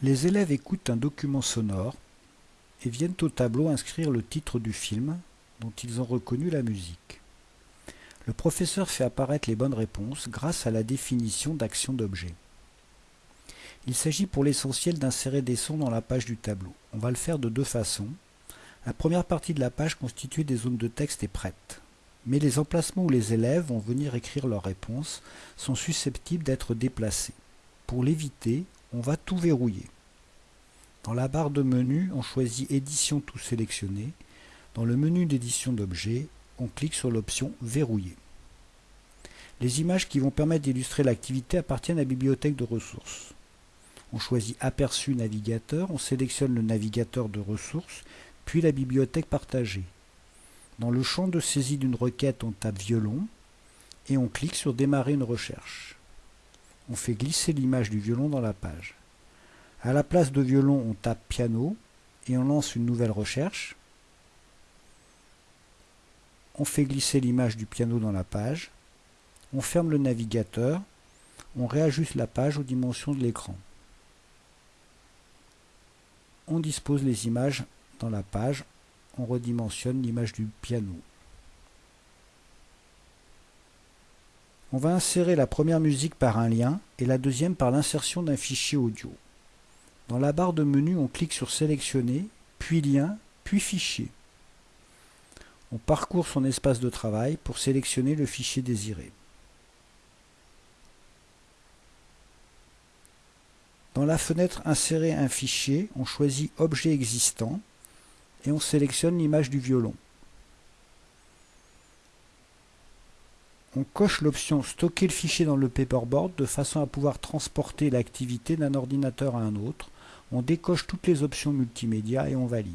Les élèves écoutent un document sonore et viennent au tableau inscrire le titre du film dont ils ont reconnu la musique. Le professeur fait apparaître les bonnes réponses grâce à la définition d'action d'objet. Il s'agit pour l'essentiel d'insérer des sons dans la page du tableau. On va le faire de deux façons. La première partie de la page constituée des zones de texte est prête. Mais les emplacements où les élèves vont venir écrire leurs réponses sont susceptibles d'être déplacés. Pour l'éviter, on va tout verrouiller. Dans la barre de menu, on choisit Édition tout sélectionné. Dans le menu d'édition d'objets, on clique sur l'option Verrouiller. Les images qui vont permettre d'illustrer l'activité appartiennent à la bibliothèque de ressources. On choisit Aperçu navigateur, on sélectionne le navigateur de ressources, puis la bibliothèque partagée. Dans le champ de saisie d'une requête, on tape violon et on clique sur Démarrer une recherche. On fait glisser l'image du violon dans la page. À la place de violon, on tape piano et on lance une nouvelle recherche. On fait glisser l'image du piano dans la page. On ferme le navigateur. On réajuste la page aux dimensions de l'écran. On dispose les images dans la page. On redimensionne l'image du piano. On va insérer la première musique par un lien et la deuxième par l'insertion d'un fichier audio. Dans la barre de menu, on clique sur Sélectionner, puis Lien, puis Fichier. On parcourt son espace de travail pour sélectionner le fichier désiré. Dans la fenêtre Insérer un fichier, on choisit Objet existant et on sélectionne l'image du violon. On coche l'option Stocker le fichier dans le paperboard de façon à pouvoir transporter l'activité d'un ordinateur à un autre. On décoche toutes les options multimédia et on valide.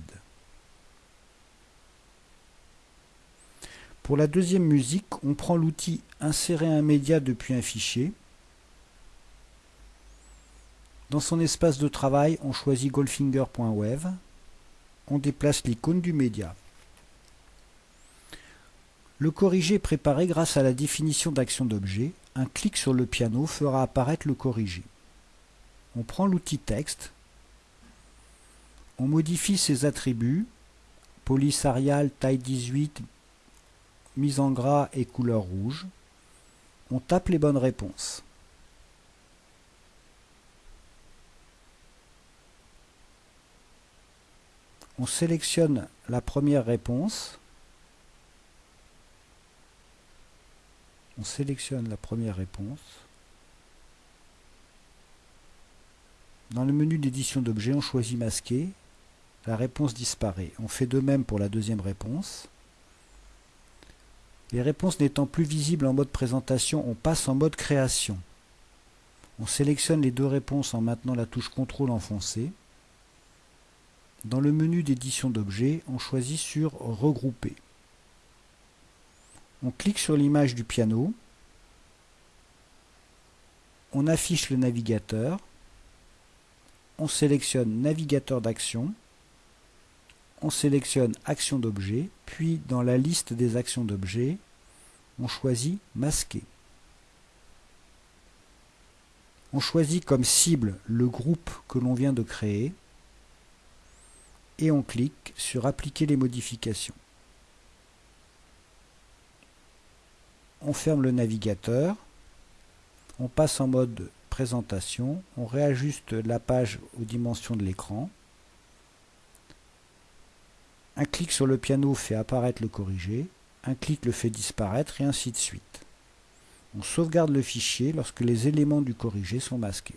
Pour la deuxième musique, on prend l'outil Insérer un média depuis un fichier. Dans son espace de travail, on choisit goldfinger.web. On déplace l'icône du média. Le corrigé est préparé grâce à la définition d'action d'objet. Un clic sur le piano fera apparaître le corrigé. On prend l'outil texte, on modifie ses attributs, police Arial, taille 18, mise en gras et couleur rouge. On tape les bonnes réponses. On sélectionne la première réponse On sélectionne la première réponse. Dans le menu d'édition d'objets, on choisit masquer. La réponse disparaît. On fait de même pour la deuxième réponse. Les réponses n'étant plus visibles en mode présentation, on passe en mode création. On sélectionne les deux réponses en maintenant la touche CTRL enfoncée. Dans le menu d'édition d'objets, on choisit sur Regrouper. On clique sur l'image du piano. On affiche le navigateur. On sélectionne navigateur d'action. On sélectionne action d'objet. Puis dans la liste des actions d'objet, on choisit masquer. On choisit comme cible le groupe que l'on vient de créer et on clique sur appliquer les modifications. On ferme le navigateur, on passe en mode présentation, on réajuste la page aux dimensions de l'écran. Un clic sur le piano fait apparaître le corrigé, un clic le fait disparaître et ainsi de suite. On sauvegarde le fichier lorsque les éléments du corrigé sont masqués.